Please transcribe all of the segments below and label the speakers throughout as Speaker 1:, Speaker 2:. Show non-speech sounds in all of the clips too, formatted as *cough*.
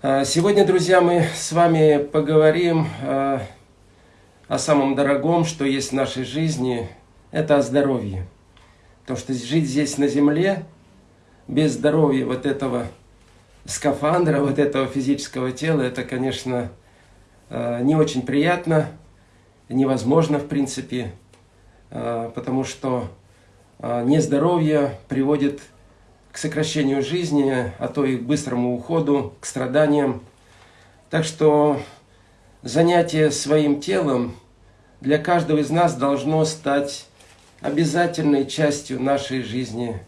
Speaker 1: А, сегодня, друзья, мы с вами поговорим а, о самом дорогом, что есть в нашей жизни. Это о здоровье. То, что жить здесь на земле без здоровья вот этого скафандра, вот этого физического тела, это, конечно, а, не очень приятно, невозможно в принципе, потому что нездоровье приводит к сокращению жизни, а то и к быстрому уходу, к страданиям. Так что занятие своим телом для каждого из нас должно стать обязательной частью нашей жизни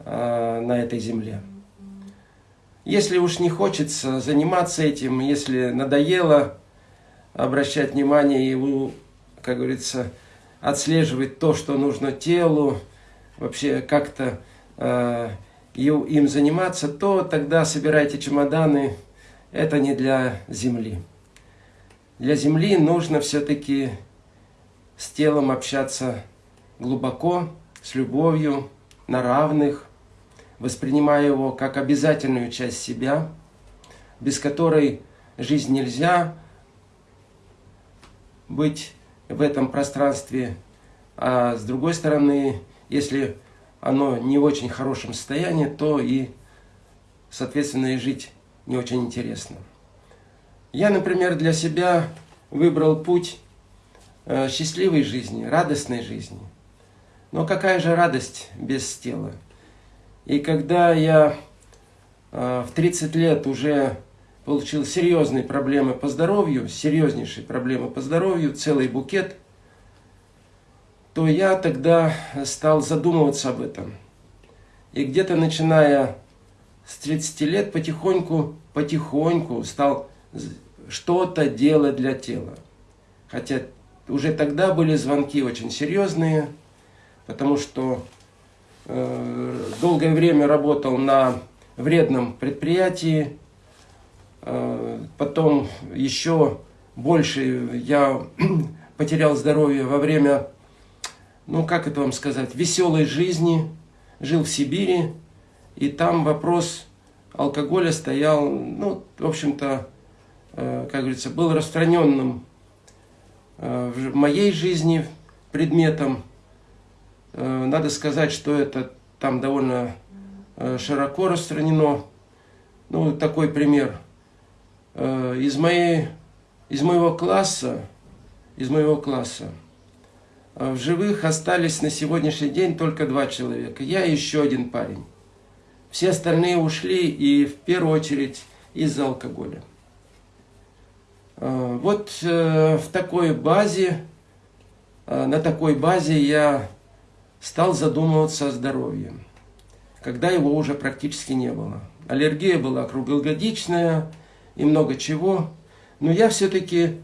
Speaker 1: э, на этой земле. Если уж не хочется заниматься этим, если надоело обращать внимание и, как говорится, отслеживать то, что нужно телу, вообще как-то э, им заниматься, то тогда собирайте чемоданы. Это не для земли. Для земли нужно все-таки с телом общаться глубоко, с любовью, на равных, воспринимая его как обязательную часть себя, без которой жизнь нельзя быть в этом пространстве. А с другой стороны, если оно не в очень хорошем состоянии, то и, соответственно, и жить не очень интересно. Я, например, для себя выбрал путь э, счастливой жизни, радостной жизни. Но какая же радость без тела? И когда я э, в 30 лет уже получил серьезные проблемы по здоровью, серьезнейшие проблемы по здоровью, целый букет – то я тогда стал задумываться об этом. И где-то начиная с 30 лет потихоньку, потихоньку стал что-то делать для тела. Хотя уже тогда были звонки очень серьезные, потому что э, долгое время работал на вредном предприятии, э, потом еще больше я *clears throat* потерял здоровье во время ну как это вам сказать, веселой жизни, жил в Сибири, и там вопрос алкоголя стоял, ну, в общем-то, э, как говорится, был распространенным э, в моей жизни предметом. Э, надо сказать, что это там довольно широко распространено. Ну, такой пример. Из, моей, из моего класса, из моего класса, в живых остались на сегодняшний день только два человека. Я и еще один парень. Все остальные ушли и в первую очередь из-за алкоголя. А, вот э, в такой базе, а, на такой базе я стал задумываться о здоровье, когда его уже практически не было. Аллергия была круглогодичная и много чего, но я все-таки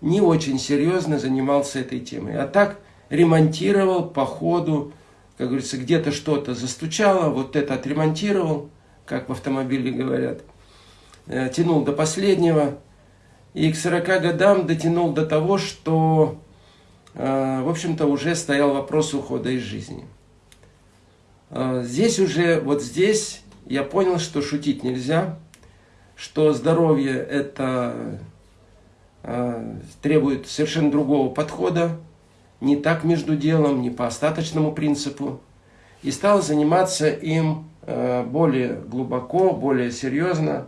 Speaker 1: не очень серьезно занимался этой темой. А так ремонтировал по ходу, как говорится, где-то что-то застучало, вот это отремонтировал, как в автомобиле говорят, э, тянул до последнего, и к 40 годам дотянул до того, что, э, в общем-то, уже стоял вопрос ухода из жизни. Э, здесь уже, вот здесь я понял, что шутить нельзя, что здоровье это требует совершенно другого подхода, не так между делом, не по остаточному принципу, и стал заниматься им э, более глубоко, более серьезно.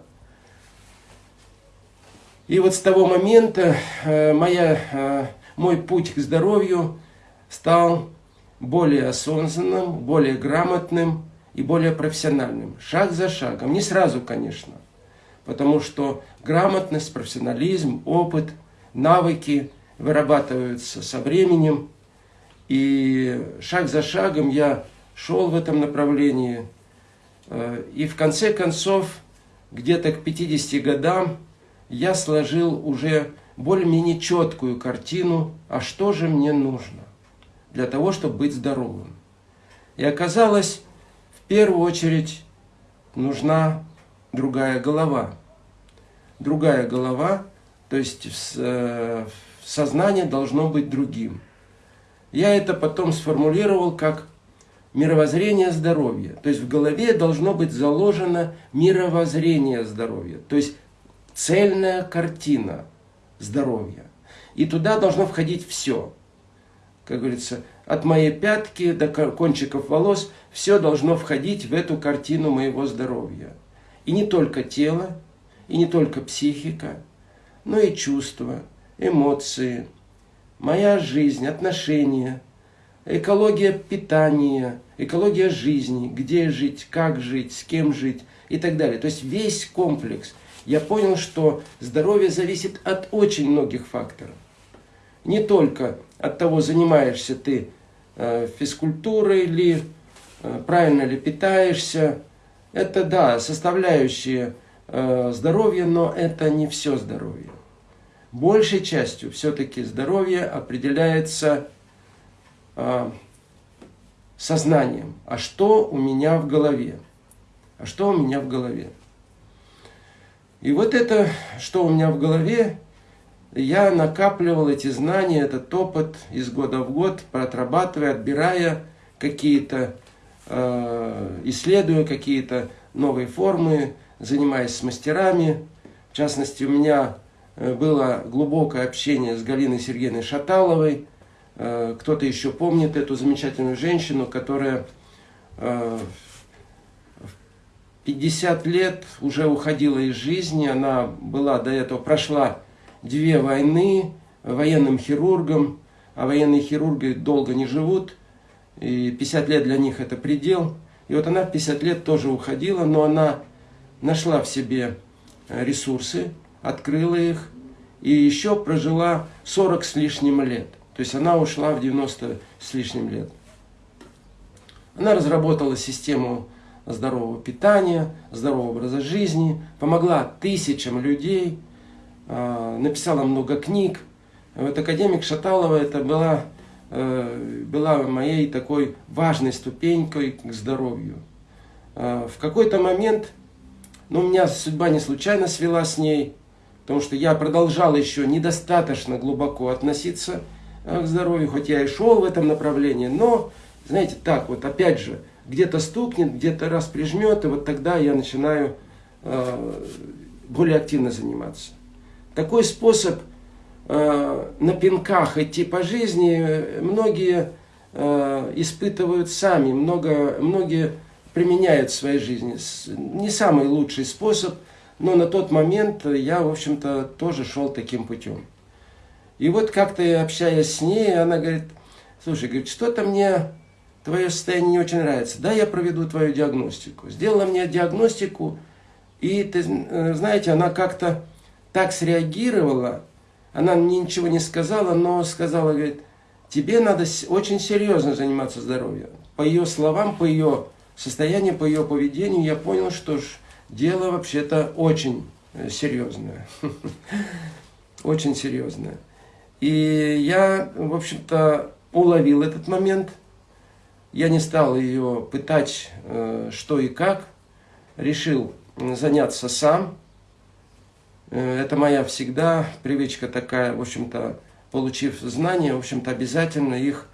Speaker 1: И вот с того момента э, моя, э, мой путь к здоровью стал более осознанным, более грамотным и более профессиональным. Шаг за шагом. Не сразу, конечно. Потому что грамотность, профессионализм, опыт, навыки – вырабатываются со временем. И шаг за шагом я шел в этом направлении. Э, и в конце концов, где-то к 50 годам, я сложил уже более-менее четкую картину, а что же мне нужно для того, чтобы быть здоровым. И оказалось, в первую очередь нужна другая голова. Другая голова, то есть в, сознание должно быть другим. Я это потом сформулировал как мировоззрение здоровья. То есть в голове должно быть заложено мировоззрение здоровья. То есть цельная картина здоровья. И туда должно входить все. Как говорится, от моей пятки до кончиков волос, все должно входить в эту картину моего здоровья. И не только тело, и не только психика, но и чувства, эмоции, моя жизнь, отношения, экология питания, экология жизни, где жить, как жить, с кем жить и так далее. То есть весь комплекс. Я понял, что здоровье зависит от очень многих факторов. Не только от того, занимаешься ты э, физкультурой или э, правильно ли питаешься. Это, да, составляющие э, здоровья, но это не все здоровье. Большей частью все-таки здоровье определяется сознанием. А что у меня в голове? А что у меня в голове? И вот это, что у меня в голове, я накапливал эти знания, этот опыт из года в год, отрабатывая, отбирая какие-то, э, исследуя какие-то новые формы, занимаясь с мастерами. В частности, у меня э, было глубокое общение с Галиной Сергеевной Шаталовой. Э, кто-то еще помнит эту замечательную женщину, которая в 50 лет уже уходила из жизни. Она была до этого, прошла две войны военным хирургом, а военные хирурги долго не живут, и 50 лет для них это предел. И вот она в 50 лет тоже уходила, но она нашла в себе ресурсы, открыла их, и еще прожила 40 с лишним лет. То есть она ушла в 90 с лишним лет. Она разработала систему здорового питания, здорового образа жизни, помогла тысячам людей – а, написала много книг. Вот академик Шаталова это была, э, была моей такой важной ступенькой к здоровью. А, в какой-то момент, ну, у меня судьба не случайно свела с ней, потому что я продолжал еще недостаточно глубоко относиться э, к здоровью, хоть я и шел в этом направлении, но, знаете, так вот, опять же, где-то стукнет, где-то раз прижмет, и вот тогда я начинаю э, более активно заниматься. Такой способ э, на пинках идти по жизни многие э, испытывают сами, много, многие применяют в своей жизни. Не самый лучший способ, но на тот момент я, в общем-то, тоже шел таким путем. И вот как-то общаясь с ней, она говорит, слушай, говорит, что-то мне твое состояние не очень нравится. Да, я проведу твою диагностику. Сделала мне диагностику, и, ты э, знаете, она как-то так среагировала, она мне ничего не сказала, но сказала, говорит, тебе надо очень серьезно заниматься здоровьем. По ее словам, по ее состоянию, по ее поведению я понял, что дело вообще-то очень э, серьезное. *laughs* Очень серьезное. И я, в общем-то, уловил этот момент. Я не стал ее пытать, э, что и как. Решил заняться сам. Э, это моя всегда привычка такая, в общем-то, получив знания, в общем-то, обязательно их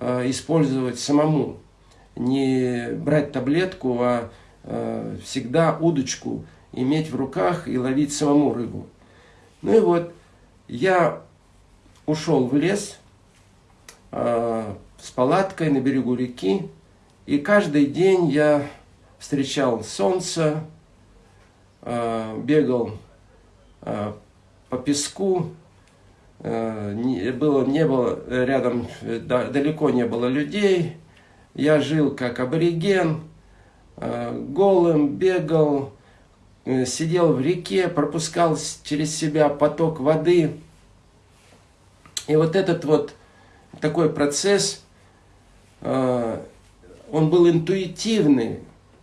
Speaker 1: использовать самому. Не брать таблетку, а всегда удочку иметь в руках и ловить самому рыбу. Ну и вот, я ушел в лес с палаткой на берегу реки, и каждый день я встречал солнце, бегал Э, по песку, э, было, не было рядом, далеко не было людей. Я жил как абориген, э, голым, бегал, сидел в реке, пропускал через себя поток воды. И вот этот вот такой процесс, он был интуитивный,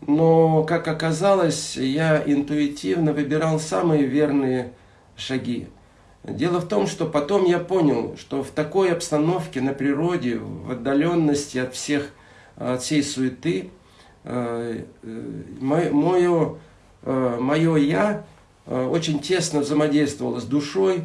Speaker 1: но, как оказалось, я интуитивно выбирал самые верные шаги. Дело в том, что потом я понял, что в такой обстановке на природе, в отдаленности от всех, от всей суеты, э, э, мое, э, мое «я» очень тесно взаимодействовало с душой,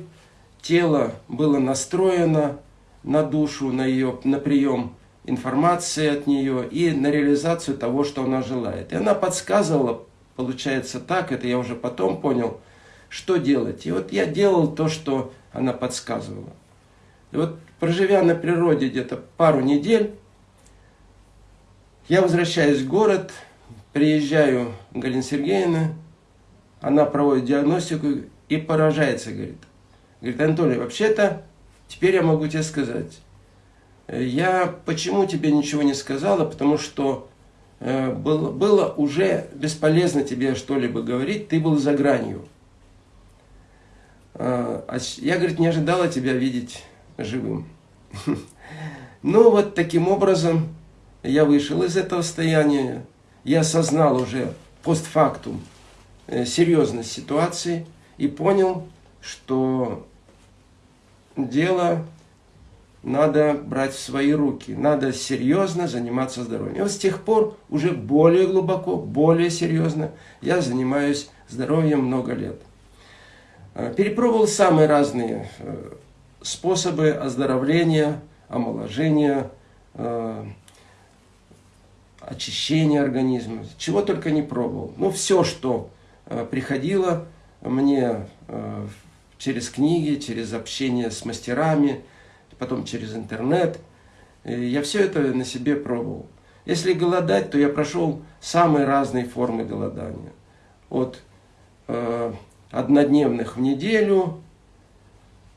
Speaker 1: тело было настроено на душу, на ее на прием информации от нее и на реализацию того, что она желает. И она подсказывала, получается так, это я уже потом понял, что делать. И вот я делал то, что она подсказывала. И вот проживя на природе где-то пару недель, я возвращаюсь в город, приезжаю к Галине Сергеевне, она проводит диагностику и поражается, говорит. Говорит, Анатолий, вообще-то, теперь я могу тебе сказать, я почему тебе ничего не сказала, потому что э, было, было уже бесполезно тебе что-либо говорить, ты был за гранью. Э, я, говорит, не ожидала тебя видеть живым. *laughs* Ну вот таким образом я вышел из этого состояния, я осознал уже постфактум э, серьезность ситуации и понял, что дело надо брать в свои руки, надо серьезно заниматься здоровьем. И вот с тех пор уже более глубоко, более серьезно я занимаюсь здоровьем много лет. Э, перепробовал самые разные э, способы оздоровления, омоложения, очищения организма, чего только не пробовал. Ну, все, что приходило мне через книги, через общение с мастерами, потом через интернет. Я все это на себе пробовал. Если голодать, то я прошел самые разные формы голодания. От э, однодневных в неделю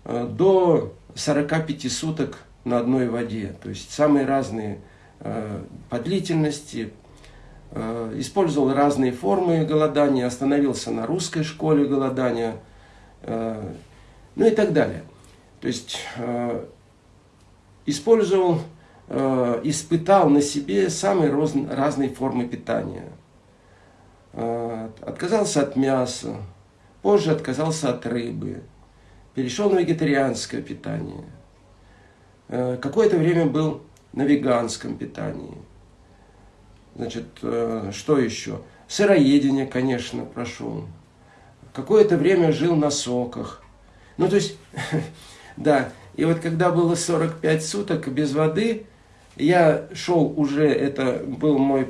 Speaker 1: э, до 45 суток на одной воде. То есть самые разные э, по длительности. Э, использовал разные формы голодания, остановился на русской школе голодания, э, ну и так далее. То есть э, использовал, э, испытал на себе самые разные формы питания. Э, отказался от мяса, позже отказался от рыбы, перешел на вегетарианское питание. Э, Какое-то время был на веганском питании. Значит, э, что еще? Сыроедение, конечно, прошел. Какое-то время жил на соках. Ну, то есть, *laughs* да, и вот когда было 45 суток без воды, я шел уже, это был мой,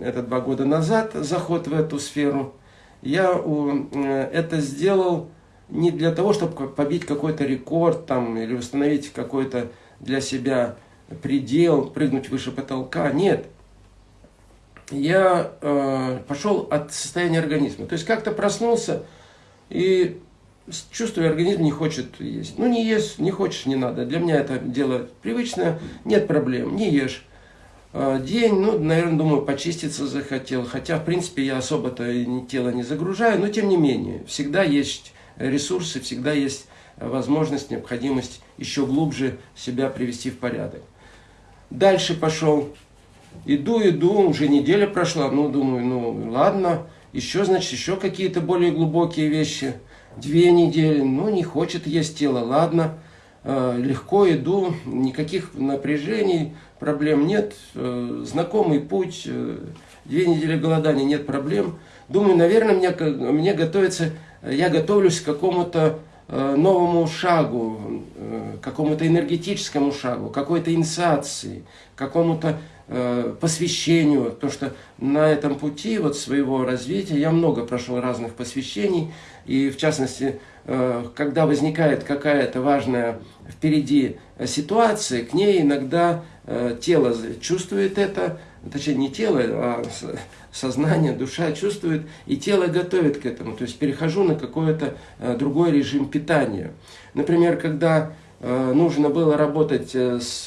Speaker 1: это два года назад, заход в эту сферу. Я э, это сделал не для того, чтобы побить какой-то рекорд там, или установить какой-то для себя предел, прыгнуть выше потолка. Нет. Я э, пошел от состояния организма. То есть как-то проснулся и чувствую, организм не хочет есть. Ну, не ешь, не хочешь, не надо. Для меня это дело привычное, нет проблем, не ешь. А, день, ну, наверное, думаю, почиститься захотел. Хотя, в принципе, я особо-то тело не загружаю, но тем не менее, всегда есть ресурсы, всегда есть возможность, необходимость еще глубже себя привести в порядок. Дальше пошел. Иду, иду, уже неделя прошла, ну, думаю, ну, ладно, еще, значит, еще какие-то более глубокие вещи – две недели, ну не хочет есть тело, ладно, э, легко иду, никаких напряжений, проблем нет, э, знакомый путь, э, две недели голодания, нет проблем. Думаю, наверное, мне, мне готовится, я готовлюсь к какому-то новому шагу, какому-то энергетическому шагу, какой-то инициации, какому-то посвящению, то что на этом пути вот своего развития я много прошел разных посвящений, и в частности, э, когда возникает какая-то важная впереди ситуация, к ней иногда э, тело чувствует это, точнее не тело, а сознание, душа чувствует, и тело готовит к этому. То есть перехожу на какой-то э, другой режим питания. Например, когда нужно было работать с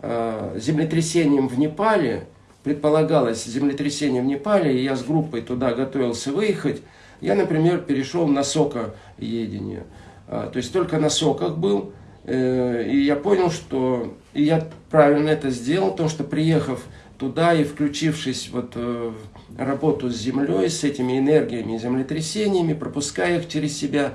Speaker 1: землетрясением в Непале, предполагалось землетрясение в Непале, и я с группой туда готовился выехать, я, например, перешел на сокоедение. То есть только на соках был. Э, и я понял, что и я правильно это сделал, потому что приехав туда и включившись вот э, в работу с землей, с этими энергиями, землетрясениями, пропуская их через себя,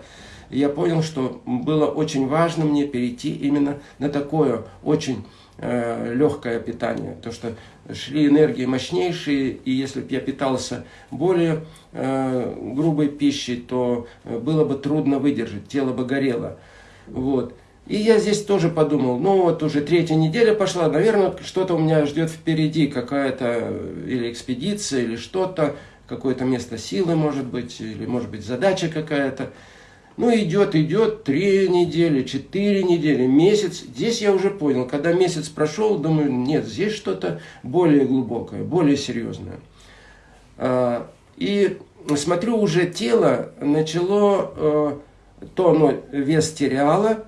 Speaker 1: я понял, что было очень важно мне перейти именно на такое очень э, легкое питание. То, что шли энергии мощнейшие, и если бы я питался более э, грубой пищей, то э, было бы трудно выдержать, тело бы горело. Вот. И я здесь тоже подумал, ну вот уже третья неделя пошла, наверное, что-то у меня ждет впереди, какая-то э, или экспедиция, или что-то, какое-то место силы, может быть, или может быть задача какая-то. Ну, идет, идет, три недели, четыре недели, месяц. Здесь я уже понял, когда месяц прошел, думаю, нет, здесь что-то более глубокое, более серьезное. А, и смотрю, уже тело начало, э, то оно вес теряло,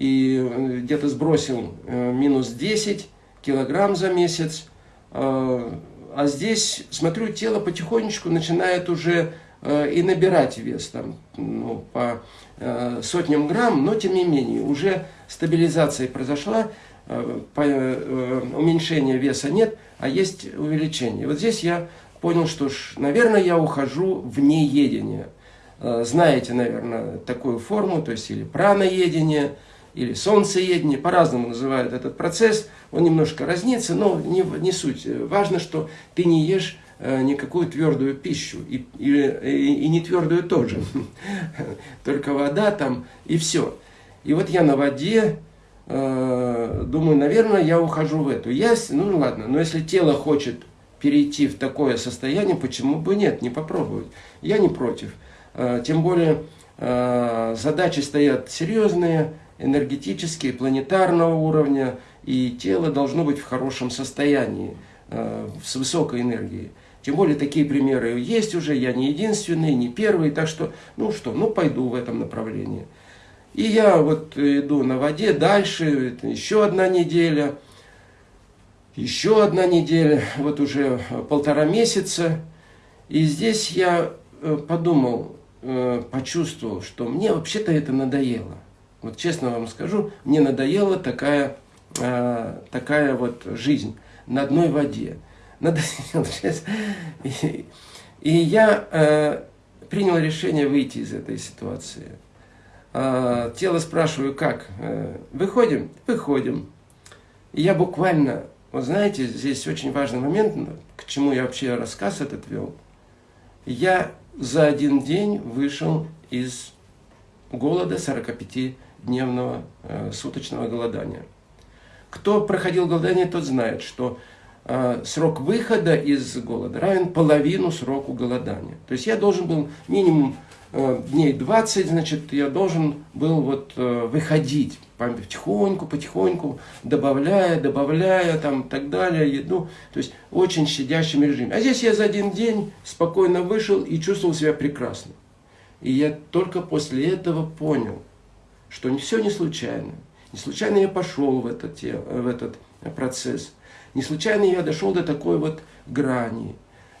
Speaker 1: и где-то сбросил э, минус 10 килограмм за месяц. А, а здесь, смотрю, тело потихонечку начинает уже Э, и набирать вес там, ну, по э, сотням грамм, но тем не менее уже стабилизация произошла, э, уменьшения веса нет, а есть увеличение. Вот здесь я понял, что, ж, наверное, я ухожу в неедение. Знаете, наверное, такую форму, то есть или праноедение, или солнцеедение, по-разному называют этот процесс, он немножко разнится, но не, не суть. Важно, что ты не ешь Э, никакую твердую пищу, и, и, и не твердую тоже, *laughs* только вода там и все. И вот я на воде, э, думаю, наверное, я ухожу в эту. Я, ну ладно, но если тело хочет перейти в такое состояние, почему бы нет, не попробовать. Я не против. Э, тем более задачи стоят серьезные, энергетические, планетарного уровня, и тело должно быть в хорошем состоянии, с высокой энергией. Тем более такие примеры есть уже, я не единственный, не первый, так что, ну что, ну пойду в этом направлении. И я вот иду на воде дальше, еще одна неделя, еще одна неделя, вот уже полтора месяца. И здесь я э, подумал, э, почувствовал, что мне вообще-то это надоело. Вот честно вам скажу, мне надоела такая, э, такая вот жизнь на одной воде надоел *laughs* сейчас. И, и я э, принял решение выйти из этой ситуации. Э, тело спрашиваю, как? Э, выходим? Выходим. И я буквально, вот знаете, здесь очень важный момент, к чему я вообще рассказ этот вел. Я за один день вышел из голода 45-дневного э, суточного голодания. Кто проходил голодание, тот знает, что Э, срок выхода из голода равен половину сроку голодания. То есть я должен был минимум э, дней 20, значит, я должен был вот э, выходить потихоньку, потихоньку, добавляя, добавляя, там, так далее, еду. То есть очень щадящим режиме. А здесь я за один день спокойно вышел и чувствовал себя прекрасно. И я только после этого понял, что все не случайно. Не случайно я пошел в этот, в этот процесс. Не случайно я дошел до такой вот грани.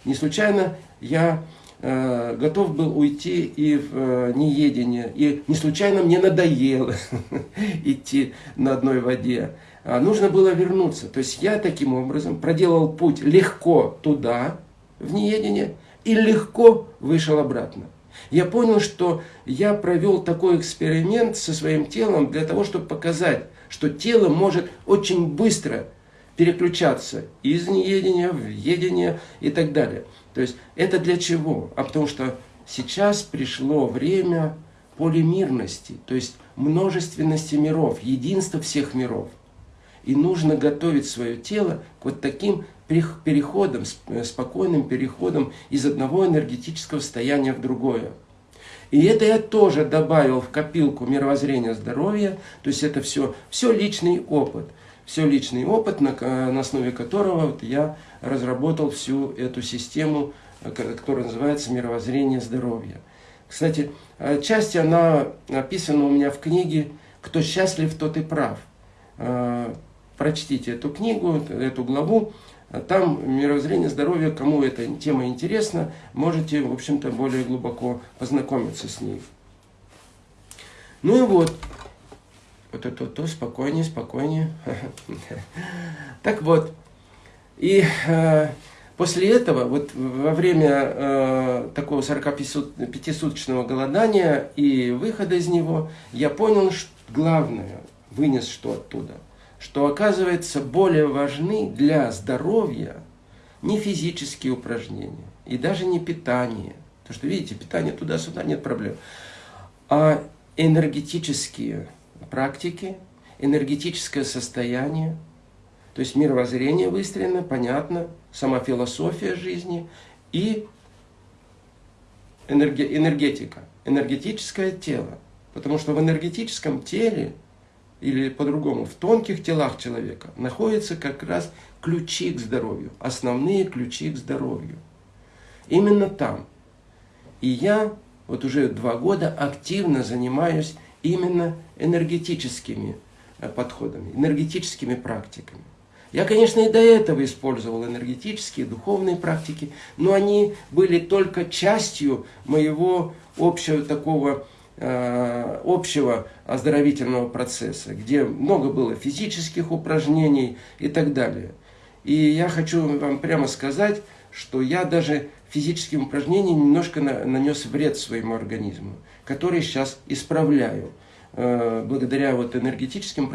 Speaker 1: Не случайно я э, готов был уйти и в э, неедение. И не случайно мне надоело *laughs* идти на одной воде. А нужно было вернуться. То есть я таким образом проделал путь легко туда, в неедение, и легко вышел обратно. Я понял, что я провел такой эксперимент со своим телом для того, чтобы показать, что тело может очень быстро переключаться из неедения в едение и так далее. То есть это для чего? А потому что сейчас пришло время полимирности, то есть множественности миров, единства всех миров. И нужно готовить свое тело к вот таким переходам, э, спокойным переходам из одного энергетического состояния в другое. И это я тоже добавил в копилку мировоззрения здоровья, то есть это все, все личный опыт – все личный опыт, на, на основе которого вот я разработал всю эту систему, э, которая называется «Мировоззрение здоровья». Кстати, отчасти она описана у меня в книге «Кто счастлив, тот и прав». Э, прочтите эту книгу, эту главу. Там мировоззрение здоровья, кому эта тема интересна, можете, в общем-то, более глубоко познакомиться с ней. Ну и вот, вот это то, спокойнее, спокойнее. *laughs* Так вот, и э, после этого, вот во время э, такого 45-суточного голодания и выхода из него, я понял, что главное, вынес что оттуда, что оказывается более важны для здоровья не физические упражнения и даже не питание. Потому что, видите, питание туда-сюда, нет проблем. А энергетические практики, энергетическое состояние, то есть мировоззрение выстроено, понятно, сама философия жизни и энергетика, энергетическое тело. Потому что в энергетическом теле, или по-другому, в тонких телах человека, находятся как раз ключи к здоровью, основные ключи к здоровью. Именно там. И я вот уже два года активно занимаюсь именно энергетическими э, подходами, энергетическими практиками. Я, конечно, и до этого использовал энергетические, духовные практики, но они были только частью моего общего такого общего оздоровительного процесса, где много было физических упражнений и так далее. И я хочу вам прямо сказать, что я даже физическим упражнением немножко на, нанес вред своему организму, который сейчас исправляю. Э, благодаря вот энергетическим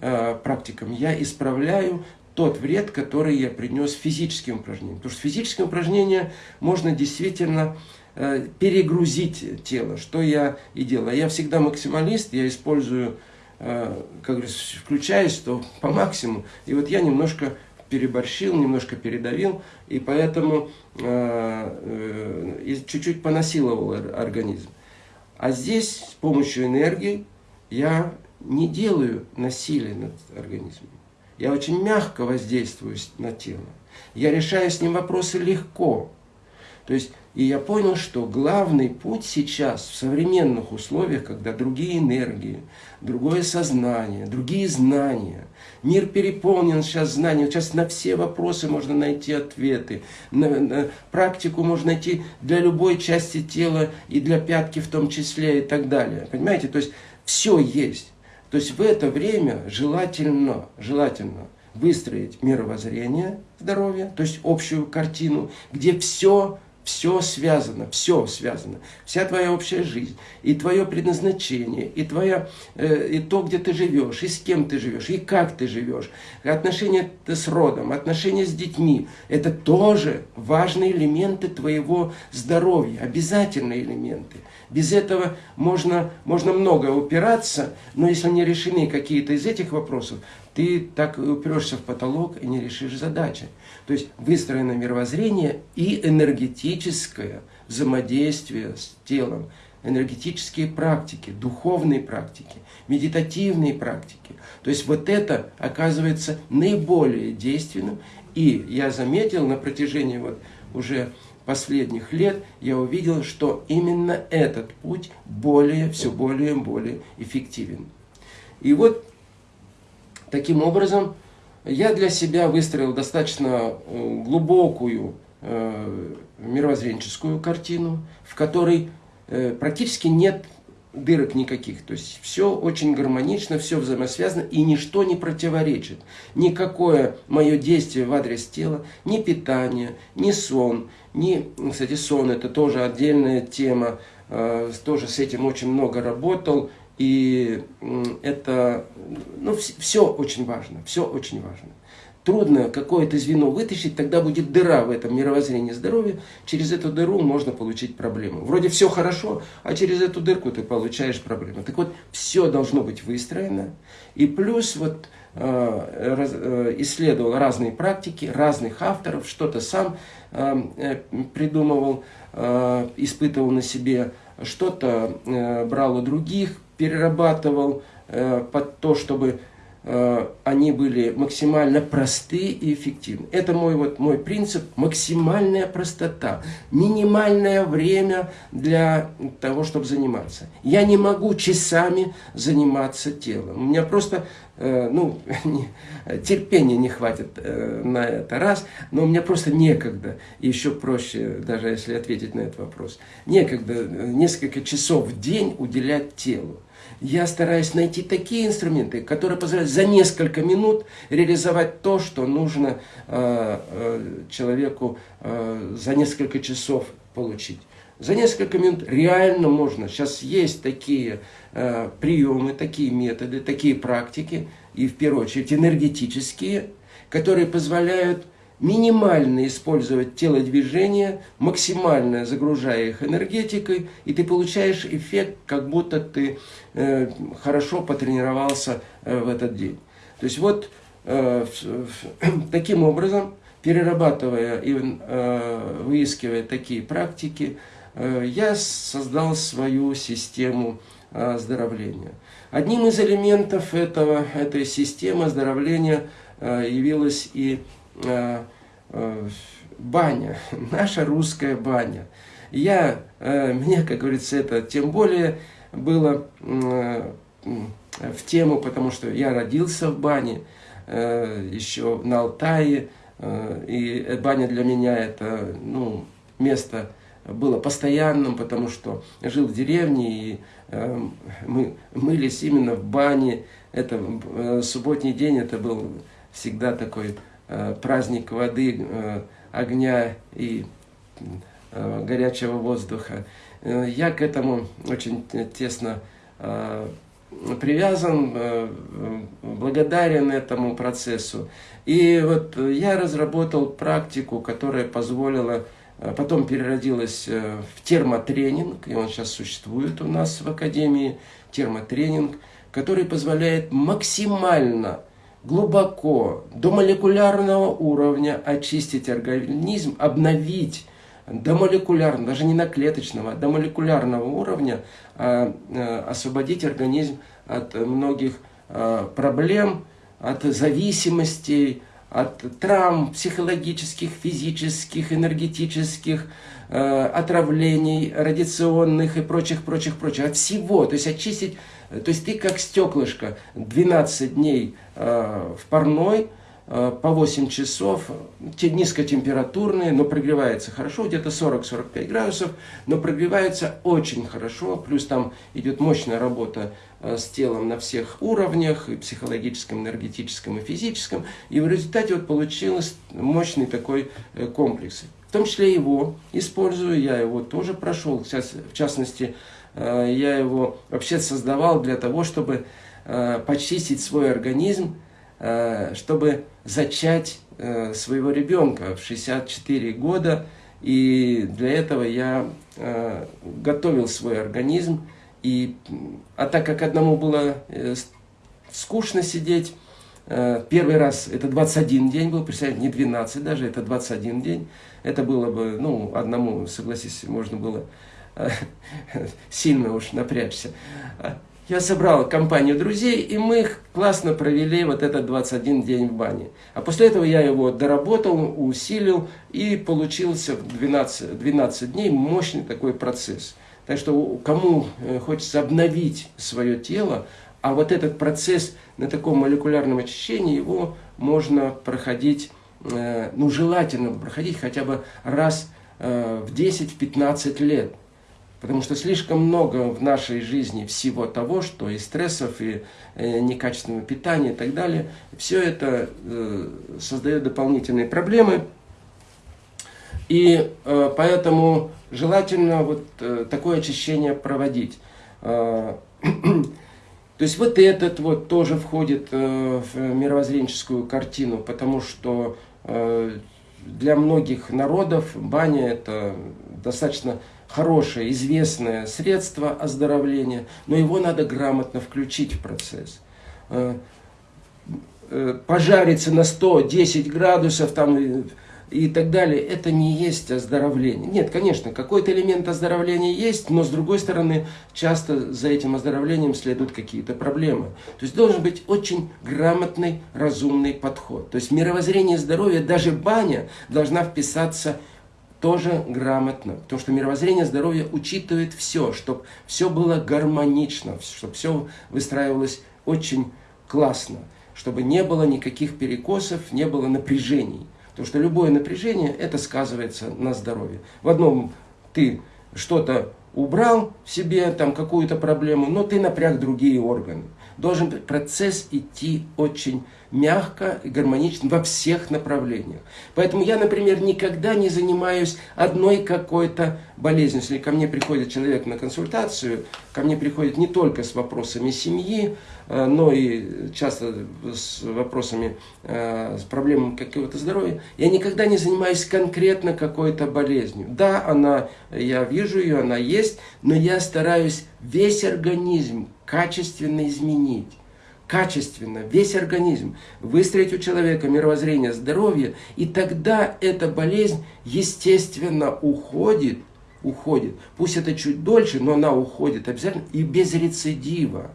Speaker 1: э, практикам я исправляю тот вред, который я принес физическим упражнениям. Потому что физические упражнения можно действительно э, перегрузить тело, что я и делаю. Я всегда максималист, я использую, как говорится, включаюсь то по максимуму. И вот я немножко переборщил, немножко передавил, и поэтому чуть-чуть понасиловал организм. А здесь с помощью энергии я не делаю насилия над организмом. Я очень мягко воздействую на тело. Я решаю с ним вопросы легко. То есть, и я понял, что главный путь сейчас в современных условиях, когда другие энергии, другое сознание, другие знания, мир переполнен сейчас знаниями, сейчас на все вопросы можно найти ответы, на, на практику можно найти для любой части тела и для пятки в том числе и так далее. Понимаете, то есть все есть. То есть в это время желательно, желательно выстроить мировоззрение здоровья, то есть общую картину, где все все связано, все связано. Вся твоя общая жизнь, и твое предназначение, и, твоя, э, и то, где ты живешь, и с кем ты живешь, и как ты живешь. Отношения с родом, отношения с детьми. Это тоже важные элементы твоего здоровья, обязательные элементы. Без этого можно, можно много упираться, но если не решены какие-то из этих вопросов, ты так упрешься в потолок и не решишь задачи. То есть выстроено мировоззрение и энергетическое взаимодействие с телом, энергетические практики, духовные практики, медитативные практики. То есть вот это оказывается наиболее действенным. И я заметил на протяжении вот уже последних лет, я увидел, что именно этот путь более, все более и более эффективен. И вот таким образом я для себя выстроил достаточно э, глубокую э, мировоззренческую картину, в которой э, практически нет дырок никаких. То есть все очень гармонично, все взаимосвязано и ничто не противоречит. Никакое мое действие в адрес тела, ни питание, ни сон, ни, кстати, сон это тоже отдельная тема, тоже с этим очень много работал. И это, ну, все очень важно, все очень важно. Трудно какое-то звено вытащить, тогда будет дыра в этом мировоззрении здоровья. Через эту дыру можно получить проблему. Вроде все хорошо, а через эту дырку ты получаешь проблему. Так вот, все должно быть выстроено. И плюс вот э, э, исследовал разные практики, разных авторов, что-то сам э, придумывал, испытывал на себе, что-то брал у других, перерабатывал э, под то, чтобы они были максимально просты и эффективны. Это мой, вот, мой принцип, максимальная простота, минимальное время для того, чтобы заниматься. Я не могу часами заниматься телом. У меня просто э, ну, *laughs* терпения не хватит на это раз, но у меня просто некогда, еще проще, даже если ответить на этот вопрос, некогда несколько часов в день уделять телу я стараюсь найти такие инструменты, которые позволяют за несколько минут реализовать то, что нужно э, э, человеку э, за несколько часов получить. За несколько минут реально можно. Сейчас есть такие э, приемы, такие методы, такие практики, и в первую очередь энергетические, которые позволяют минимально использовать телодвижения, максимально загружая их энергетикой, и ты получаешь эффект, как будто ты э, хорошо потренировался э, в этот день. То есть вот э, *clears throat* таким образом, перерабатывая и э, выискивая такие практики, э, я создал свою систему оздоровления. Одним из элементов этого, этой системы оздоровления явилась и баня, *laughs* наша русская баня. Я, мне, как говорится, это тем более было в тему, потому что я родился в бане, э, еще на Алтае, э, и баня для меня это ну, место было постоянным, потому что жил в деревне, и э, мы мылись именно в бане. Это субботний день, это был всегда такой праздник воды, огня и горячего воздуха. Я к этому очень тесно привязан, э, благодарен этому процессу. И вот я разработал практику, которая позволила, э, потом переродилась э, в термотренинг, и он сейчас существует у нас в Академии, термотренинг, который позволяет максимально глубоко, до молекулярного уровня очистить организм, обновить до молекулярного, даже не на клеточного, а до молекулярного уровня а, а, освободить организм от многих а, проблем, от зависимостей, от травм психологических, физических, энергетических, отравлений, радиационных и прочих, прочих, прочих, от всего, то есть очистить, то есть ты как стеклышко 12 дней в парной, Э, по 8 часов, те низкотемпературные, но прогревается хорошо, где-то 40-45 градусов, но прогревается очень хорошо, плюс там идет мощная работа э, с телом на всех уровнях, и психологическом, энергетическом и физическом, и в результате вот получился мощный такой э, комплекс. В том числе его использую, я его тоже прошел, сейчас, в частности, я его вообще создавал для того, чтобы почистить свой организм, Э, чтобы зачать э, своего ребенка в 64 года. И для этого я э, готовил свой организм. И, а так как одному было скучно сидеть, первый раз это 21 день был, представьте, не 12 даже, это 21 день. Это было бы, ну, одному, согласись, можно было *laughs* сильно уж напрячься я собрал компанию друзей, и мы классно провели вот этот 21 день в бане. А после этого я его доработал, усилил, и получился в 12, 12 дней мощный такой процесс. Так что кому э, хочется обновить свое тело, а вот этот процесс на таком молекулярном очищении, его можно проходить, э, ну желательно проходить хотя бы раз э, в 10-15 лет. Потому что слишком много в нашей жизни всего того, что и стрессов, и э, некачественного питания и так далее. Все это э, создает дополнительные проблемы. И э, поэтому желательно вот такое очищение проводить. *clears throat* То есть вот этот вот тоже входит в мировоззренческую картину, потому что для многих народов баня это достаточно хорошее, известное средство оздоровления, но его надо грамотно включить в процесс. Э, э, пожариться на 110 градусов там, и так далее, это не есть оздоровление. Нет, конечно, какой-то элемент оздоровления есть, но с другой стороны, часто за этим оздоровлением следуют какие-то проблемы. То есть должен быть очень грамотный, разумный подход. То есть мировоззрение здоровья, даже баня должна вписаться тоже грамотно. Потому что мировоззрение здоровья учитывает все, чтобы все было гармонично, чтобы все выстраивалось очень классно, чтобы не было никаких перекосов, не было напряжений. Потому что любое напряжение, это сказывается на здоровье. В одном ты что-то убрал в себе, там какую-то проблему, но ты напряг другие органы. Должен процесс идти очень мягко и гармонично во всех направлениях. Поэтому я, например, никогда не занимаюсь одной какой-то болезнью. Если ко мне приходит человек на консультацию, ко мне приходит не только с вопросами семьи, э, но и часто с вопросами, э, с проблемами какого-то здоровья, я никогда не занимаюсь конкретно какой-то болезнью. Да, она, я вижу ее, она есть, но я стараюсь весь организм качественно изменить качественно, весь организм, выстроить у человека мировоззрение здоровья, и тогда эта болезнь естественно уходит, уходит. Пусть это чуть дольше, но она уходит обязательно и без рецидива.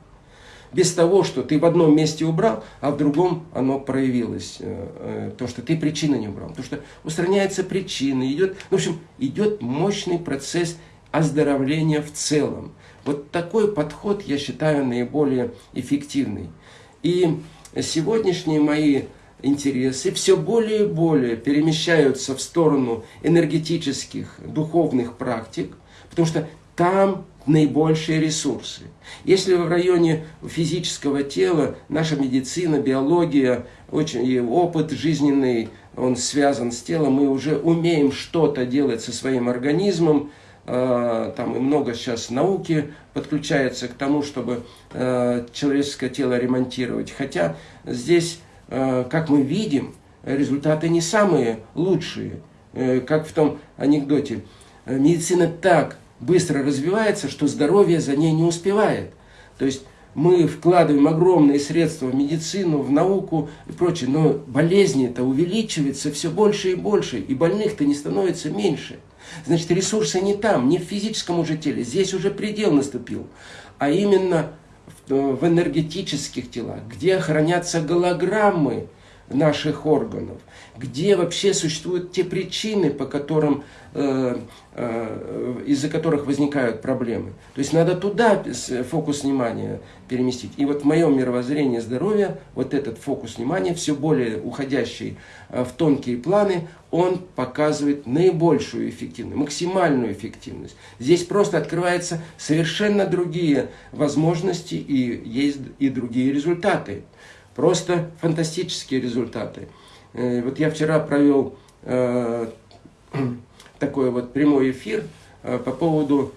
Speaker 1: Без того, что ты в одном месте убрал, а в другом оно проявилось. Э, э, то, что ты причины не убрал. Потому что устраняется причина. Идет, ну, в общем, идет мощный процесс оздоровления в целом. Вот такой подход я считаю наиболее эффективный. И сегодняшние мои интересы все более и более перемещаются в сторону энергетических, духовных практик, потому что там наибольшие ресурсы. Если в районе физического тела наша медицина, биология, очень, и опыт жизненный, он связан с телом, мы уже умеем что-то делать со своим организмом, там и много сейчас науки подключается к тому, чтобы э, человеческое тело ремонтировать. Хотя здесь, э, как мы видим, результаты не самые лучшие, как в том анекдоте. Медицина так быстро развивается, что здоровье за ней не успевает. То есть мы вкладываем огромные средства в медицину, в науку и прочее, но болезни-то увеличиваются все больше и больше, и больных-то не становится меньше. Значит, ресурсы не там, не в физическом уже теле, здесь уже предел наступил, а именно в, в энергетических телах, где хранятся голограммы наших органов, где вообще существуют те причины, по которым, э, э, из-за которых возникают проблемы. То есть надо туда фокус внимания переместить. И вот в моем мировоззрении здоровья, вот этот фокус внимания, все более уходящий э, в тонкие планы, он показывает наибольшую эффективность, максимальную эффективность. Здесь просто открываются совершенно другие возможности и есть и другие результаты. Просто фантастические результаты. Э, вот я вчера провел э, *clears throat* такой вот прямой эфир э, по поводу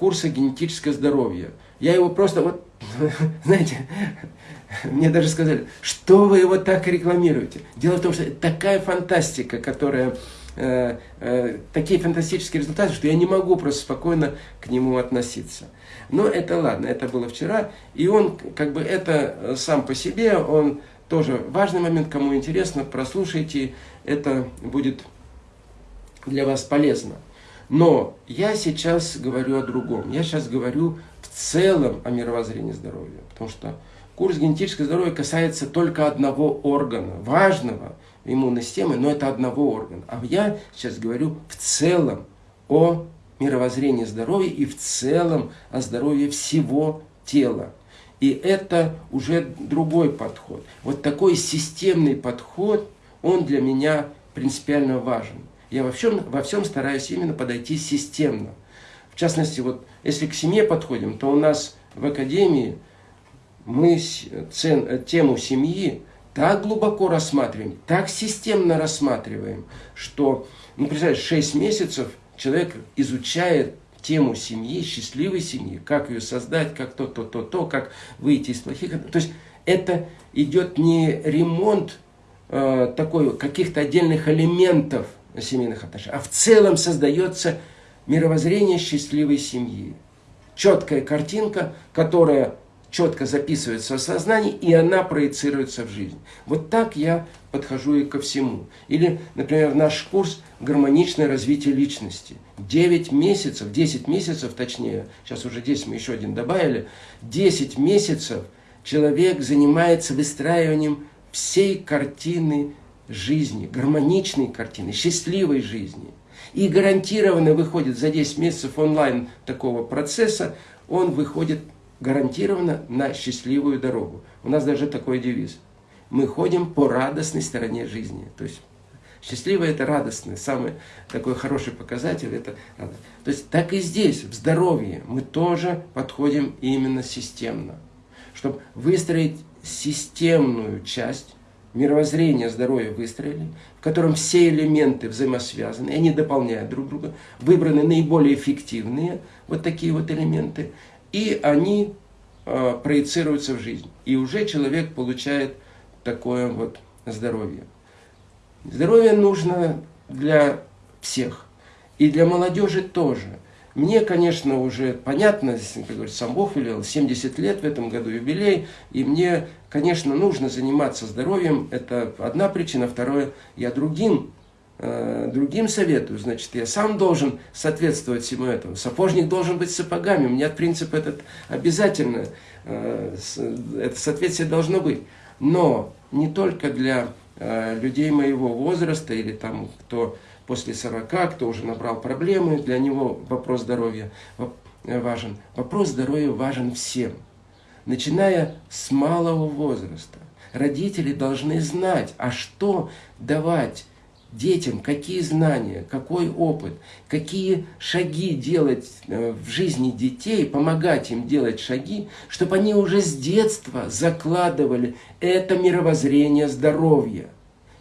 Speaker 1: курса генетическое здоровье. Я его просто вот, *laughs* знаете, *laughs* мне даже сказали, что вы его так рекламируете. Дело в том, что такая фантастика, которая э, э, такие фантастические результаты, что я не могу просто спокойно к нему относиться. Но это ладно, это было вчера, и он как бы это сам по себе, он тоже важный момент, кому интересно, прослушайте, это будет для вас полезно. Но я сейчас говорю о другом. Я сейчас говорю в целом о мировоззрении здоровья. Потому что курс генетического здоровья касается только одного органа, важного иммунной системы, но это одного органа. А я сейчас говорю в целом о мировоззрении здоровья и в целом о здоровье всего тела. И это уже другой подход. Вот такой системный подход, он для меня принципиально важен. Я во всем, во всем стараюсь именно подойти системно. В частности, вот если к семье подходим, то у нас в академии мы тему семьи так глубоко рассматриваем, так системно рассматриваем, что, ну, представляешь, 6 месяцев человек изучает тему семьи, счастливой семьи, как ее создать, как то, то, то, то, как выйти из плохих. То есть это идет не ремонт э, такой каких-то отдельных элементов семейных отношений, а в целом создается мировоззрение счастливой семьи. Четкая картинка, которая четко записывается в сознании, и она проецируется в жизнь. Вот так я подхожу и ко всему. Или, например, наш курс «Гармоничное развитие личности». 9 месяцев, 10 месяцев точнее, сейчас уже 10 мы еще один добавили, 10 месяцев человек занимается выстраиванием всей картины жизни, гармоничной картины, счастливой жизни. И гарантированно выходит за 10 месяцев онлайн такого процесса, он выходит гарантированно на счастливую дорогу. У нас даже такой девиз. Мы ходим по радостной стороне жизни. То есть счастливое это радостное, самый такой хороший показатель это радость. То есть так и здесь, в здоровье, мы тоже подходим именно системно. Чтобы выстроить системную часть, мировоззрение здоровья выстроили, в котором все элементы взаимосвязаны, они дополняют друг друга, выбраны наиболее эффективные вот такие вот элементы, и они э, проецируются в жизнь. И уже человек получает такое вот здоровье. Здоровье нужно для всех. И для молодежи тоже. Мне, конечно, уже понятно, сам Бог велел, 70 лет в этом году юбилей, и мне, конечно, нужно заниматься здоровьем. Это одна причина. Второе, я другим другим советую, значит, я сам должен соответствовать всему этому. Сапожник должен быть сапогами. У меня принцип этот обязательно, э, это соответствие должно быть. Но не только для э, людей моего возраста или там, кто после 40, кто уже набрал проблемы, для него вопрос здоровья важен. Вопрос здоровья важен всем, начиная с малого возраста. Родители должны знать, а что давать детям, какие знания, какой опыт, какие шаги делать э, в жизни детей, помогать им делать шаги, чтобы они уже с детства закладывали это мировоззрение здоровья.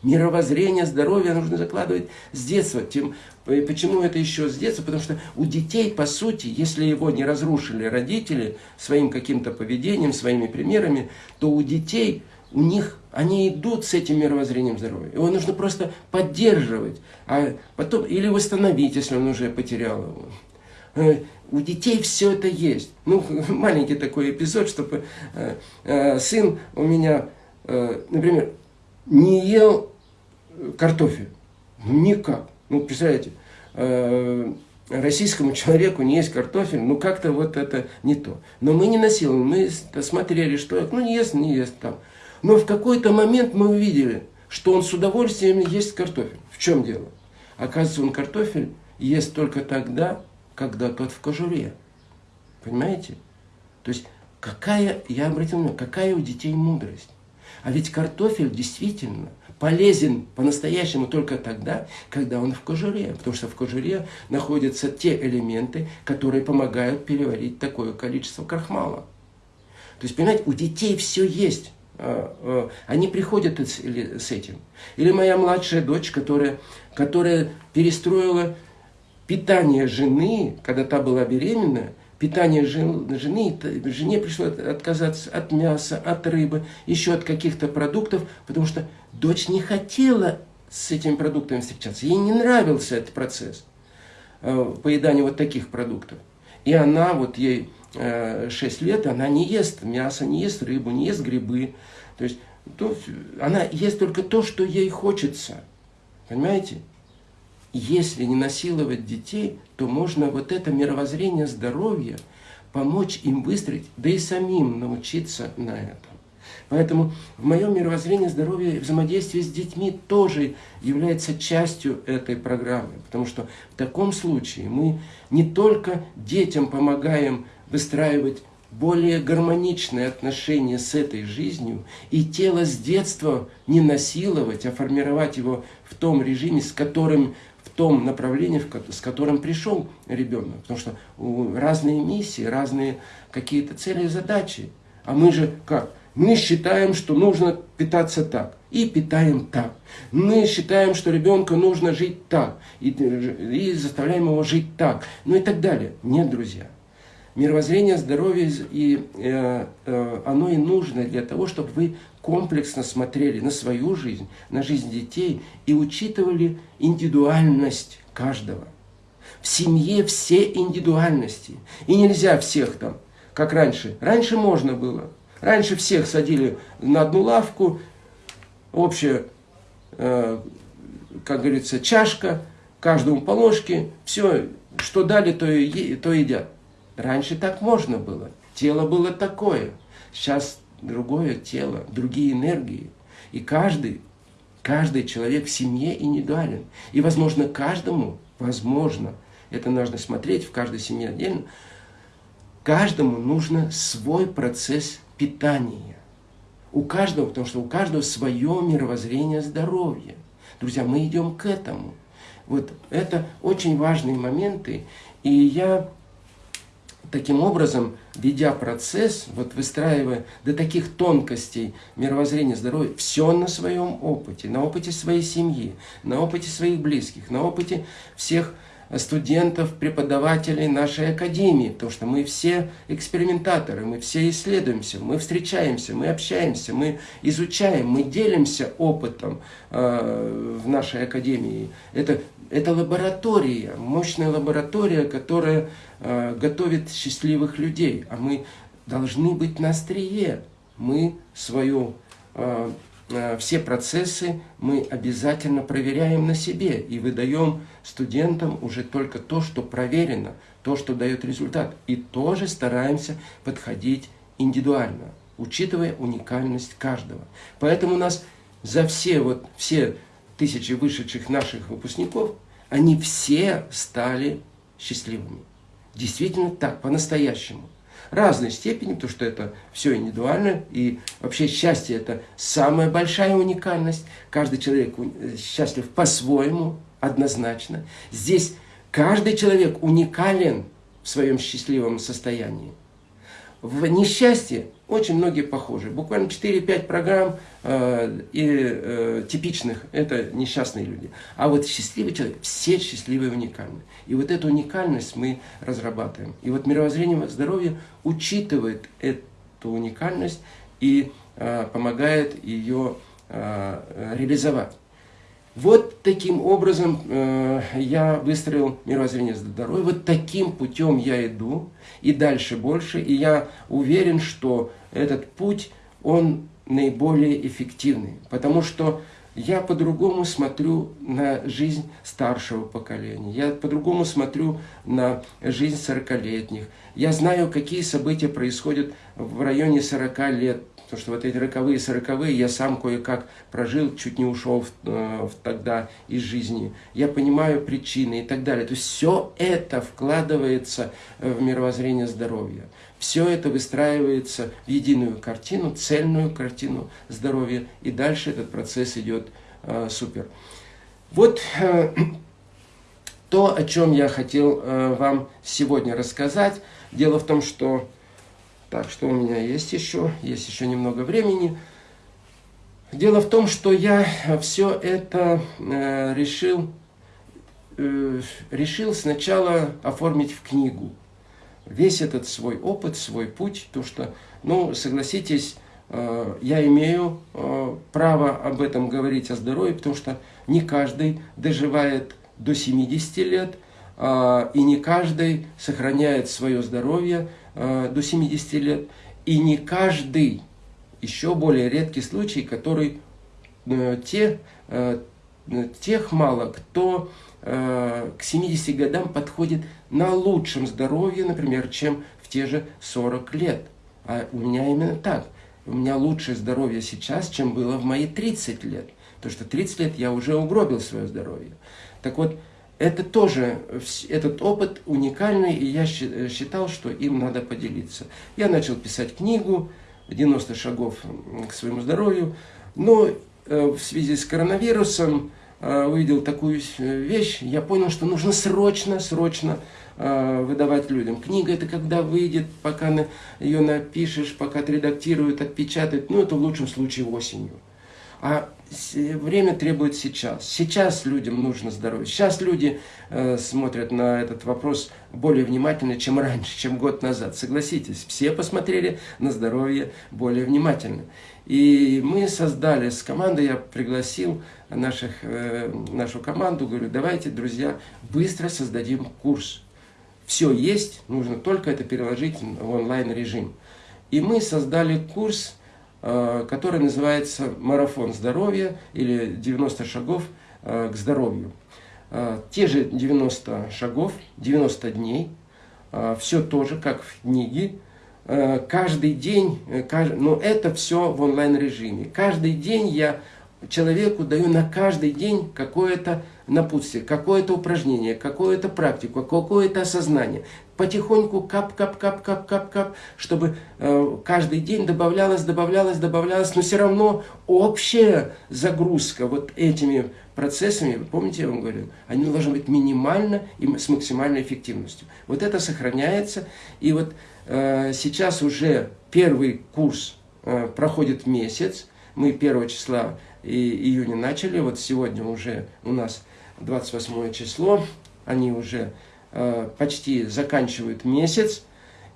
Speaker 1: Мировоззрение здоровья нужно закладывать с детства. Тем, почему это еще с детства? Потому что у детей, по сути, если его не разрушили родители своим каким-то поведением, своими примерами, то у детей у них, они идут с этим мировоззрением здоровья. Его нужно просто поддерживать, а потом или восстановить, если он уже потерял его. Э, у детей все это есть. Ну, *laughs* маленький такой эпизод, чтобы э, э, сын у меня, например, не ел картофель. Никак. Ну, представляете, российскому *laughs* человеку не есть картофель, ну как-то вот это не то. Но мы не насилуем, мы смотрели, что, ну не ест, не ест там. Но в какой-то момент мы увидели, что он с удовольствием ест картофель. В чем дело? Оказывается, он картофель ест только тогда, когда тот в кожуре. Понимаете? То есть, какая, я обратил внимание, какая у детей мудрость. А ведь картофель действительно полезен по-настоящему только тогда, когда он в кожуре. Потому что в кожуре находятся те элементы, которые помогают переварить такое количество крахмала. То есть, понимаете, у детей все есть. А, а, они приходят с этим. Или моя младшая дочь, которая, которая перестроила питание жены, когда та была беременна, питание жены, жене пришлось отказаться от мяса, от рыбы, еще от каких-то продуктов, потому что дочь не хотела с этими продуктами встречаться. Ей не нравился этот процесс а, поедания вот таких продуктов. И она, вот ей 6 э, лет, она не ест мясо, не ест рыбу, не ест грибы. То есть то, она ест только то, что ей хочется. Понимаете? Если не насиловать детей, то можно вот это мировоззрение здоровья помочь им выстроить, да и самим научиться на этом. Поэтому в моем мировоззрении здоровья взаимодействие с детьми тоже является частью этой программы. Потому что в таком случае мы не только детям помогаем выстраивать более гармоничные отношения с этой жизнью и тело с детства не насиловать, а формировать его в том режиме, с которым, в том направлении, с которым пришел ребенок. Потому что разные миссии, разные какие-то цели и задачи. А мы же как? Мы считаем, что нужно питаться так. И питаем так. Мы считаем, что ребенку нужно жить так. И, и заставляем его жить так. Ну и так далее. Нет, друзья мировоззрение здоровья, и э, э, оно и нужно для того, чтобы вы комплексно смотрели на свою жизнь, на жизнь детей и учитывали индивидуальность каждого. В семье все индивидуальности. И нельзя всех там, как раньше. Раньше можно было. Раньше всех садили на одну лавку, общая, э, как говорится, чашка, каждому по ложке, все, что дали, то, и, то едят. Раньше так можно было. Тело было такое. Сейчас другое тело, другие энергии. И каждый, каждый человек в семье индивидуален. И, возможно, каждому, возможно, это нужно смотреть в каждой семье отдельно, каждому нужно свой процесс питания. У каждого, потому что у каждого свое мировоззрение здоровья. Друзья, мы идем к этому. Вот это очень важные моменты. И я таким образом, ведя процесс, вот выстраивая до таких тонкостей мировоззрения здоровья, все на своем опыте, на опыте своей семьи, на опыте своих близких, на опыте всех студентов, преподавателей нашей академии, потому что мы все экспериментаторы, мы все исследуемся, мы встречаемся, мы общаемся, мы изучаем, мы делимся опытом э, в нашей академии. Это, это лаборатория, мощная лаборатория, которая э, готовит счастливых людей, а мы должны быть на острие. Мы свою э, все процессы мы обязательно проверяем на себе и выдаем студентам уже только то, что проверено, то, что дает результат. И тоже стараемся подходить индивидуально, учитывая уникальность каждого. Поэтому у нас за все, вот, все тысячи вышедших наших выпускников, они все стали счастливыми. Действительно так, по-настоящему разной степени, потому что это все индивидуально, и вообще счастье это самая большая уникальность. Каждый человек счастлив по-своему, однозначно. Здесь каждый человек уникален в своем счастливом состоянии. В несчастье очень многие похожи. Буквально 4-5 программ э, и, э, типичных – это несчастные люди. А вот счастливый человек, все счастливые уникальны. И вот эту уникальность мы разрабатываем. И вот мировоззрение здоровья учитывает эту уникальность и э, помогает ее э, реализовать. Вот таким образом э, я выстроил мировоззрение здоровья, вот таким путем я иду, и дальше больше, и я уверен, что этот путь, он наиболее эффективный, потому что я по-другому смотрю на жизнь старшего поколения, я по-другому смотрю на жизнь 40-летних, я знаю, какие события происходят в районе 40 лет, Потому что вот эти роковые, сороковые я сам кое-как прожил, чуть не ушел в, э, в, тогда из жизни. Я понимаю причины и так далее. То есть все это вкладывается э, в мировоззрение здоровья. Все это выстраивается в единую картину, цельную картину здоровья. И дальше этот процесс идет э, супер. Вот э, то, о чем я хотел э, вам сегодня рассказать. Дело в том, что так, что у меня есть еще? Есть еще немного времени. Дело в том, что я все это э, решил, э, решил сначала оформить в книгу. Весь этот свой опыт, свой путь, то что, ну, согласитесь, э, я имею э, право об этом говорить, о здоровье, потому что не каждый доживает до 70 лет, э, и не каждый сохраняет свое здоровье Э, до 70 лет. И не каждый, еще более редкий случай, который э, те, э, тех мало, кто к 70 годам подходит на лучшем здоровье, например, чем в те же 40 лет. А у меня именно так. У меня лучшее здоровье сейчас, чем было в мои 30 лет. Потому что 30 лет я уже угробил свое здоровье. Так вот, это тоже, этот опыт уникальный, и я считал, что им надо поделиться. Я начал писать книгу «90 шагов к своему здоровью», но э, в связи с коронавирусом э, увидел такую вещь, я понял, что нужно срочно, срочно э, выдавать людям. Книга это когда выйдет, пока ее напишешь, пока отредактируют, отпечатают, ну это в лучшем случае осенью. А время требует сейчас. Сейчас людям нужно здоровье. Сейчас люди э, смотрят на этот вопрос более внимательно, чем раньше, чем год назад. Согласитесь, все посмотрели на здоровье более внимательно. И мы создали с командой, я пригласил наших, э, нашу команду, говорю, давайте, друзья, быстро создадим курс. Все есть, нужно только это переложить в онлайн-режим. И мы создали курс который называется «Марафон здоровья» или «90 шагов э, к здоровью». Э, те же 90 шагов, 90 дней, все тоже, как в книге, каждый день, но это все в онлайн-режиме. Каждый день я человеку даю на каждый день какое-то напутствие, какое-то упражнение, какую-то практику, какое-то осознание. Потихоньку кап-кап-кап-кап-кап-кап, чтобы э, каждый день добавлялось, добавлялось, добавлялось, но все равно общая загрузка вот этими процессами, помните, я вам говорил, они должны быть минимально и с максимальной эффективностью. Вот это сохраняется, и вот э, сейчас уже первый курс э, проходит месяц, мы 1 числа и июня начали, вот сегодня уже у нас 28 число, они уже почти заканчивают месяц,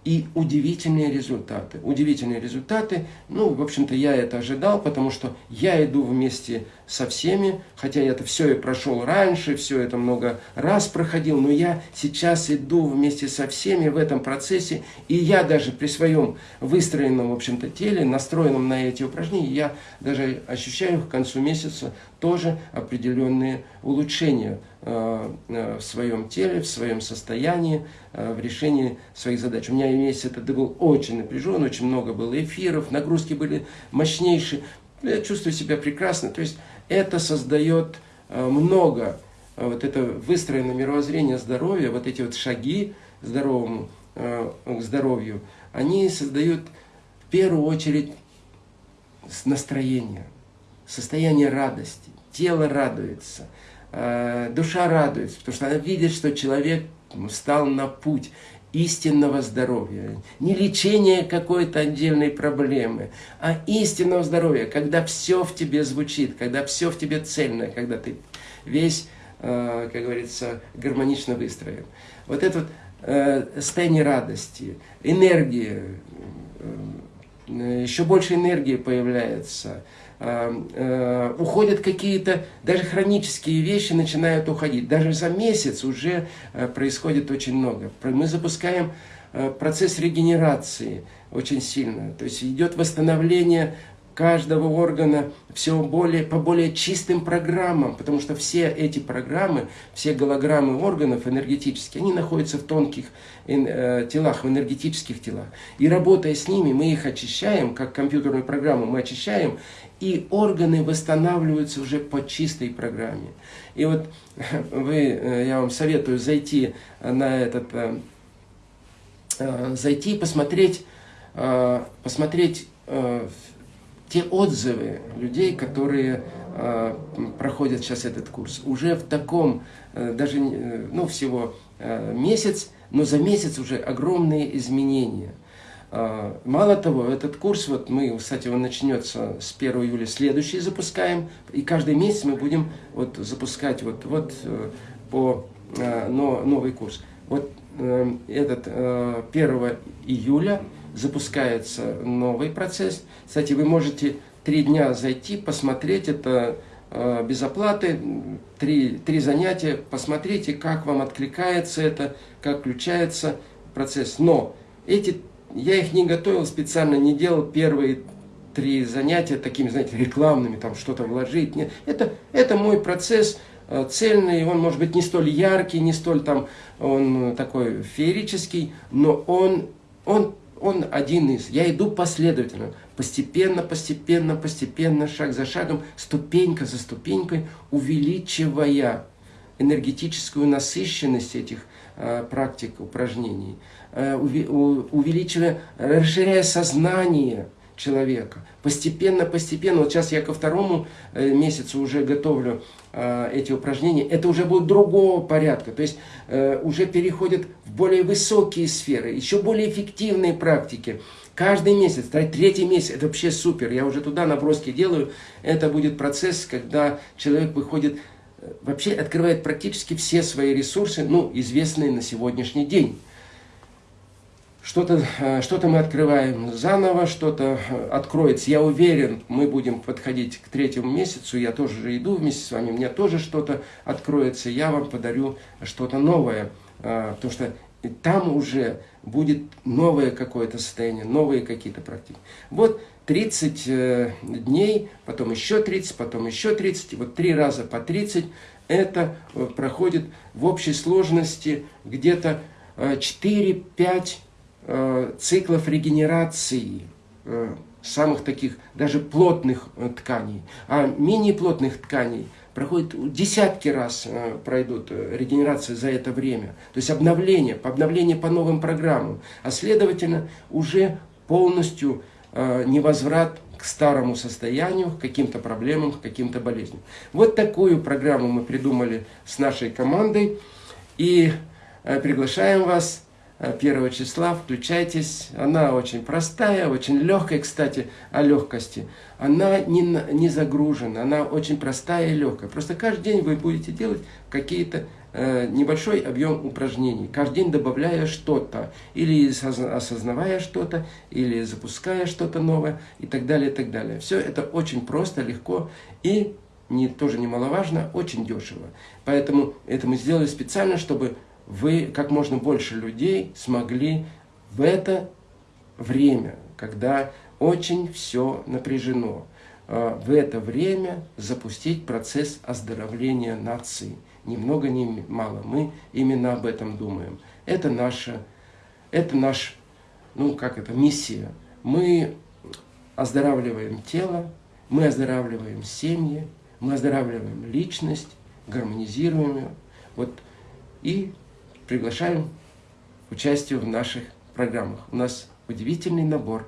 Speaker 1: и удивительные результаты. Удивительные результаты, ну, в общем-то, я это ожидал, потому что я иду вместе со всеми, хотя я это все и прошел раньше, все это много раз проходил, но я сейчас иду вместе со всеми в этом процессе, и я даже при своем выстроенном, в общем-то, теле, настроенном на эти упражнения, я даже ощущаю к концу месяца тоже определенные улучшения э, э, в своем теле, в своем состоянии, э, в решении своих задач. У меня месяц это был очень напряжен, очень много было эфиров, нагрузки были мощнейшие. Я чувствую себя прекрасно. То есть это создает э, много, э, вот это выстроенное мировоззрение здоровья, вот эти вот шаги здоровому, э, к здоровью, они создают в первую очередь настроение, состояние радости. Тело радуется, душа радуется, потому что она видит, что человек встал на путь истинного здоровья. Не лечение какой-то отдельной проблемы, а истинного здоровья, когда все в тебе звучит, когда все в тебе цельное, когда ты весь, э, как говорится, гармонично выстроен. Вот это вот э, состояние радости, энергии, э, еще больше энергии появляется – э, уходят какие-то, даже хронические вещи начинают уходить. Даже за месяц уже э, происходит очень много. Мы запускаем э, процесс регенерации очень сильно. То есть идет восстановление каждого органа все более, по более чистым программам, потому что все эти программы, все голограммы органов энергетические, они находятся в тонких э, телах, в энергетических телах. И работая с ними, мы их очищаем, как компьютерную программу мы очищаем, и органы восстанавливаются уже по чистой программе. И вот *laughs* вы, э, я вам советую зайти на этот, э, э, зайти и посмотреть, посмотреть те отзывы людей, которые проходят сейчас этот курс. Уже в таком, даже, ну, всего месяц, но за месяц уже огромные изменения. А, мало того, этот курс, вот мы, кстати, он начнется с 1 июля, следующий запускаем, и каждый месяц мы будем вот запускать вот, вот э, по э, но, новый курс. Вот э, этот 1 июля запускается новый процесс. Кстати, вы можете три дня зайти, посмотреть это без оплаты, три, три занятия, посмотрите, как вам откликается это, как включается процесс. Но эти я их не готовил специально, не делал первые три занятия такими, знаете, рекламными, там что-то вложить. Нет, это, это мой процесс э, цельный, он может быть не столь яркий, не столь там, он такой феерический, но он, он, он один из. Я иду последовательно, постепенно, постепенно, постепенно, шаг за шагом, ступенька за ступенькой, увеличивая энергетическую насыщенность этих э, практик, упражнений. Э, увеличивая, расширяя сознание человека. Постепенно, постепенно, вот сейчас я ко второму э, месяцу уже готовлю эти упражнения, это уже будет другого порядка, то есть уже переходят в более высокие сферы, еще более эффективные практики. Каждый месяц, третий месяц, это вообще супер, я уже туда наброски делаю, это будет процесс, когда человек выходит, вообще открывает практически все свои ресурсы, ну, известные на сегодняшний день что-то э, что, -то, мы открываем заново, что-то э, откроется. Я уверен, мы будем подходить к третьему месяцу, я тоже иду вместе с вами, мне тоже что-то откроется, я вам подарю что-то новое, э, потому что там уже будет новое какое-то состояние, новые какие-то практики. Вот 30 дней, потом еще 30, потом еще 30, вот три раза по 30, это проходит в общей сложности где-то 4-5 Э, циклов регенерации э, самых таких, даже плотных э, тканей. А менее плотных тканей проходит десятки раз пройдут регенерации за это время. То есть обновление, обновление по новым программам. А следовательно, уже полностью невозврат к старому состоянию, к каким-то проблемам, к каким-то болезням. Вот такую программу мы придумали с нашей командой. И приглашаем вас 1 числа, включайтесь. Она очень простая, очень легкая, кстати, о легкости. Она не, не загружена, она очень простая и легкая. Просто каждый день вы будете делать какие-то э, небольшой объем упражнений, каждый день добавляя что-то, или осознавая что-то, или запуская что-то новое, и так далее, и так далее. Все это очень просто, легко и не, тоже немаловажно, очень дешево. Поэтому это мы сделали специально, чтобы вы, как можно больше людей смогли в это время, когда очень все напряжено, э, в это время запустить процесс оздоровления нации. Ни много, ни мало. Мы именно об этом думаем. Это наша, это наш, ну как это, миссия. Мы оздоравливаем тело, мы оздоравливаем семьи, мы оздоравливаем личность, гармонизируем ее. Вот, и приглашаем к участию в наших программах. У нас удивительный набор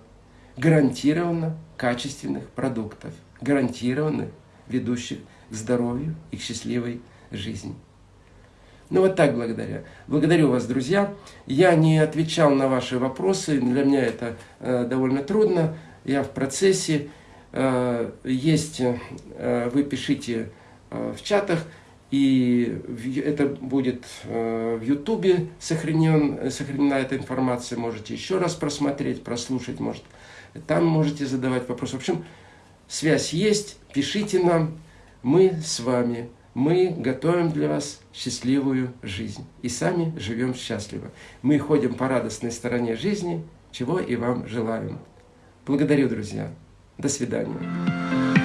Speaker 1: гарантированно качественных продуктов, гарантированно ведущих к здоровью и к счастливой жизни. Ну вот так благодаря. Благодарю вас, друзья. Я не отвечал на ваши вопросы, для меня это э, довольно трудно. Я в процессе. Э, есть, э, вы пишите э, в чатах, и это будет в Ютубе сохранен, сохранена эта информация. Можете еще раз просмотреть, прослушать, может, там можете задавать вопросы. В общем, связь есть, пишите нам, мы с вами, мы готовим для вас счастливую жизнь и сами живем счастливо. Мы ходим по радостной стороне жизни, чего и вам желаем. Благодарю, друзья. До свидания.